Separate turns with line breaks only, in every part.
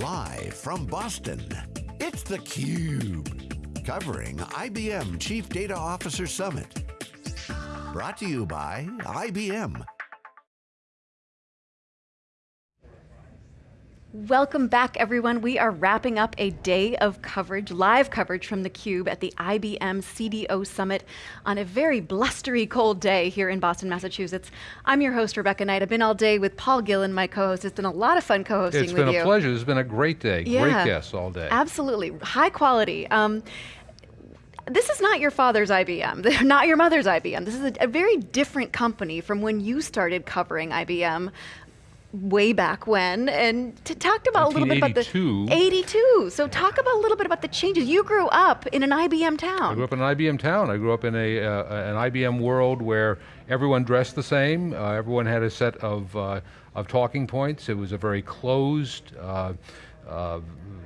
Live from Boston, it's theCUBE. Covering IBM Chief Data Officer Summit. Brought to you by IBM.
Welcome back everyone. We are wrapping up a day of coverage, live coverage from theCUBE at the IBM CDO Summit on a very blustery cold day here in Boston, Massachusetts. I'm your host, Rebecca Knight. I've been all day with Paul Gillen, my co-host. It's been a lot of fun co-hosting with you.
It's been a pleasure, it's been a great day. Yeah, great guests all day.
Absolutely, high quality. Um, this is not your father's IBM, not your mother's IBM. This is a, a, very different company from when you started covering IBM way back when and to talked about a little bit about the 82. So talk about a little bit about the changes. You grew up in an IBM town.
I grew up in an IBM town. I grew up in a uh, an IBM world where everyone dressed the same. Uh, everyone had a set of uh, of talking points. It was a very closed. Uh,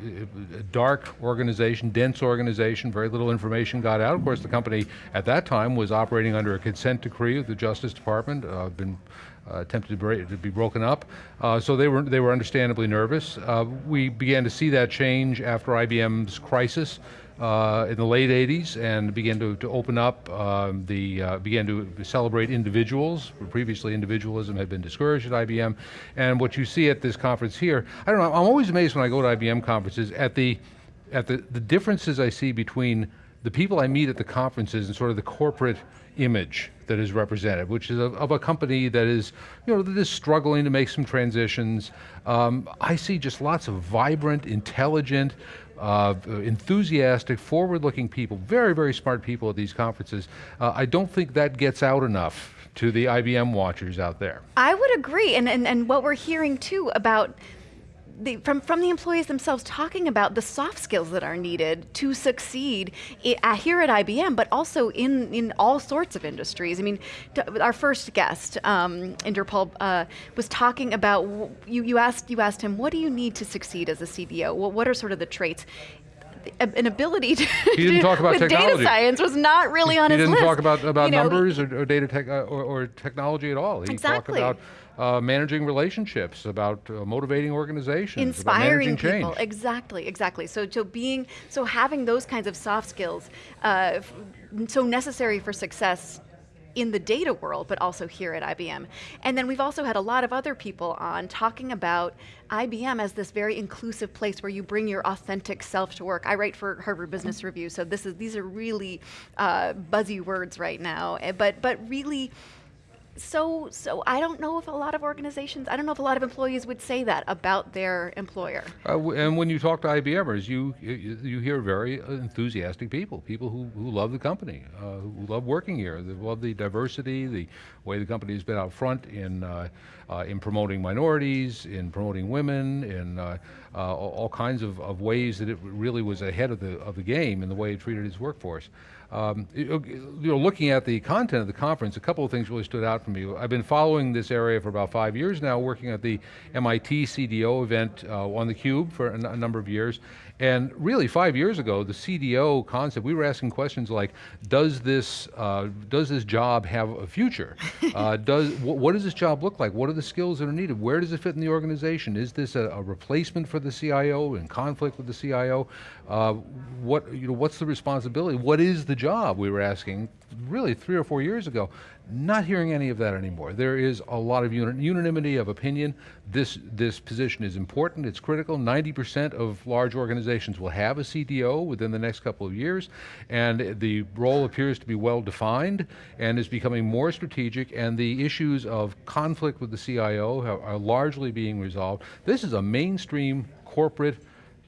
uh, dark organization, dense organization, very little information got out. Of course, the company at that time was operating under a consent decree of the Justice Department, uh, been uh, attempted to, to, be broken up. Uh, so they were, they were understandably nervous. Uh, we began to see that change after IBM's crisis uh, in the late 80s and began to, to open up, um, the, uh, began to celebrate individuals. Previously individualism had been discouraged at IBM. And what you see at this conference here, I don't know, I'm always amazed when I go to IBM conferences at the, at the, the differences I see between the people I meet at the conferences and sort of the corporate image that is represented, which is of, of, a company that is, you know, that is struggling to make some transitions. Um, I see just lots of vibrant, intelligent, uh, enthusiastic, forward-looking people, very, very smart people at these conferences. Uh, I don't think that gets out enough to the IBM watchers out there.
I would agree, and, and, and what we're hearing too about the, from, from the employees themselves talking about the soft skills that are needed to succeed uh, here at IBM, but also in, in all sorts of industries. I mean, our first guest, um, Inderpal, uh, was talking about, you, you, asked, you asked him, what do you need to succeed as a CDO? What, what are sort of the traits? an ability to
he didn't talk about technology.
data science was not really on
he
his
list.
He
didn't talk about, about you know, numbers or, or data tech uh, or, or, technology at all. He
exactly.
talked about uh, managing relationships, about uh, motivating organizations,
inspiring
people.
Change. Exactly, exactly. So, so being, so having those kinds of soft skills, uh, so necessary for success in the data world, but also here at IBM. And then we've also had a lot of other people on talking about IBM as this very inclusive place where you bring your authentic self to work. I write for Harvard Business Review, so this is these are really uh, buzzy words right now, eh, but, but really so, so I don't know if a lot of organizations, I don't know if a lot of employees would say that about their employer.
Uh, and when you talk to IBMers, you, you, you hear very enthusiastic people, people who, who love the company, uh, who love working here, they love the diversity, the way the company has been out front in, uh, uh in promoting minorities, in promoting women, in uh, uh, all kinds of, of ways that it really was ahead of the, of the game in the way it treated its workforce. Um, you know, looking at the content of the conference, a couple of things really stood out for me. I've been following this area for about five years now, working at the MIT CDO event uh, on the Cube for a number of years, and really, five years ago, the CDO concept, we were asking questions like, does this, uh, does this job have a future? uh, does, wh what does this job look like? What are the skills that are needed? Where does it fit in the organization? Is this a, a replacement for the CIO, in conflict with the CIO? Uh, what, you know, what's the responsibility? What is the job, we were asking, really three or four years ago. Not hearing any of that anymore. There is a lot of unanimity of opinion. This, this position is important, it's critical. 90% of large organizations will have a CDO within the next couple of years, and the role appears to be well defined and is becoming more strategic, and the issues of conflict with the CIO are, are largely being resolved. This is a mainstream corporate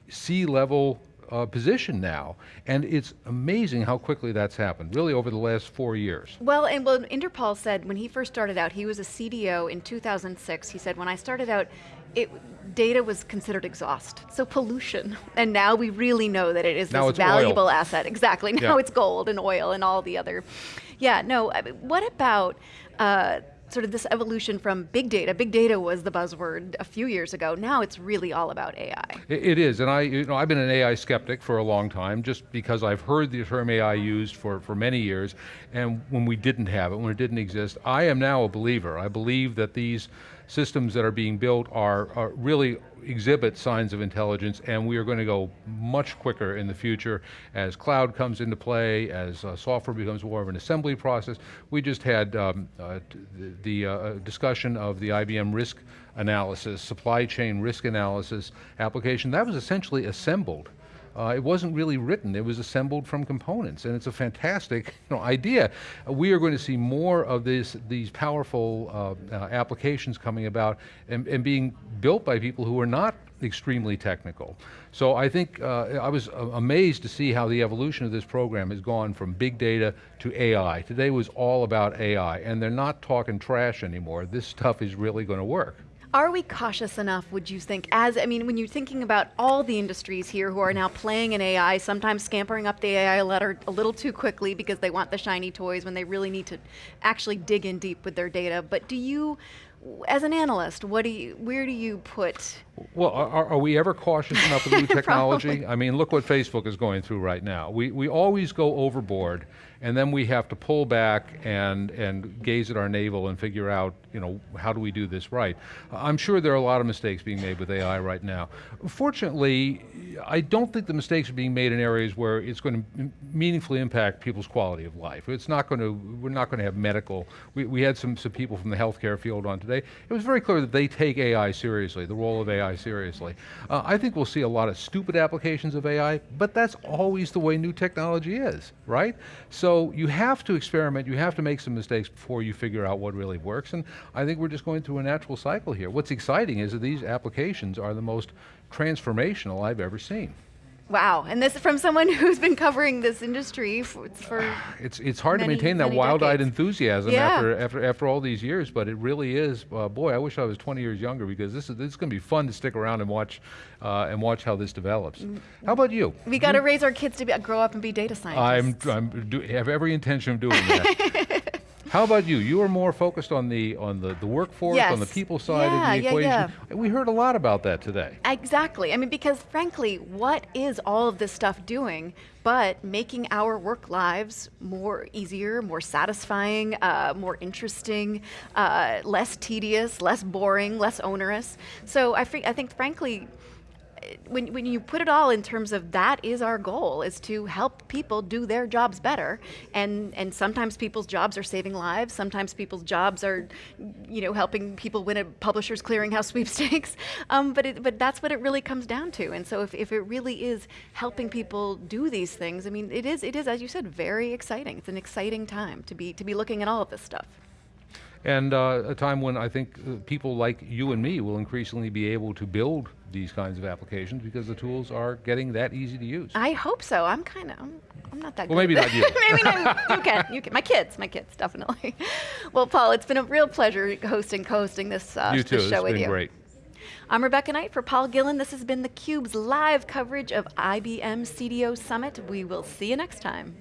C-level uh, position now, and it's amazing how quickly that's happened, really over the last four years.
Well, and well, Inderpal said when he first started out, he was a CDO in 2006, he said, when I started out, it, data was considered exhaust, so pollution. And now we really know that it is
now
this valuable
oil.
asset. Exactly, now yeah. it's gold and oil and all the other. Yeah, no, I mean, what about, uh, sort of this evolution from big data. Big data was the buzzword a few years ago. Now it's really all about AI.
it is, and I, you know, I've been an AI skeptic for a long time, just because I've heard the term AI used for, for many years, and when we didn't have it, when it didn't exist, I am now a believer. I believe that these systems that are being built are, are really exhibit signs of intelligence and we are going to go much quicker in the future as cloud comes into play, as uh, software becomes more of an assembly process. We just had um, uh, the uh, discussion of the IBM risk analysis, supply chain risk analysis application. That was essentially assembled uh, it wasn't really written, it was assembled from components, and it's a fantastic you know, idea. Uh, we are going to see more of this, these powerful uh, uh, applications coming about and, and, being built by people who are not extremely technical. So I think, uh, I was uh, amazed to see how the evolution of this program has gone from big data to AI. Today was all about AI, and they're not talking trash anymore. This stuff is really going to work.
Are we cautious enough, would you think, as, I mean, when you're thinking about all the industries here who are now playing in AI, sometimes scampering up the AI ladder a little too quickly because they want the shiny toys when they really need to actually dig in deep with their data, but do you, as an analyst, what do you, where do you put?
Well, are, are we ever cautious enough with new technology? I mean, look what Facebook is going through right now. We, we always go overboard and then we have to pull back and, and gaze at our navel and figure out, you know, how do we do this right? I'm sure there are a lot of mistakes being made with AI right now. Fortunately, I don't think the mistakes are being made in areas where it's going to meaningfully impact people's quality of life. It's not going to, we're not going to have medical, we, we had some, some people from the healthcare field on today. It was very clear that they take AI seriously, the role of AI seriously. Uh, I think we'll see a lot of stupid applications of AI, but that's always the way new technology is, right? So so you have to experiment, you have to make some mistakes before you figure out what really works, and I think we're just going through a natural cycle here. What's exciting is that these applications are the most transformational I've ever seen.
Wow, and this is from someone who's been covering this industry for, for
it's it's hard many, to maintain that wild-eyed enthusiasm yeah. after after after all these years, but it really is. Uh, boy, I wish I was 20 years younger because this is this is going to be fun to stick around and watch uh, and watch how this develops. Mm. How about you?
We got to raise our kids to be, grow up and be data scientists.
I'm I'm do, have every intention of doing that. How about you? You are more focused on the on the, the workforce, yes. on the people side yeah, of the equation. Yeah, yeah. We heard a lot about that today.
Exactly. I mean, because frankly, what is all of this stuff doing but making our work lives more easier, more satisfying, uh, more interesting, uh, less tedious, less boring, less onerous. So I, I think, frankly, when, when you put it all in terms of that is our goal is to help people do their jobs better. And and sometimes people's jobs are saving lives. Sometimes people's jobs are you know helping people win a publishers clearinghouse sweepstakes. Um, but it, but that's what it really comes down to. And so if, if it really is helping people do these things I mean it is it is as you said very exciting. It's an exciting time to be to be looking at all of this stuff
and uh, a time when I think uh, people like you and me will increasingly be able to build these kinds of applications because the tools are getting that easy to use.
I hope so. I'm kind of, I'm, I'm, not that
well,
good.
maybe not you.
maybe not, you can, you can. My kids, my kids, definitely. well, Paul, it's been a real pleasure hosting, co-hosting this, uh,
you
too.
this show
with
been
you.
great.
I'm Rebecca Knight for Paul Gillen. This has been theCUBE's live coverage of IBM CDO Summit. We will see you next time.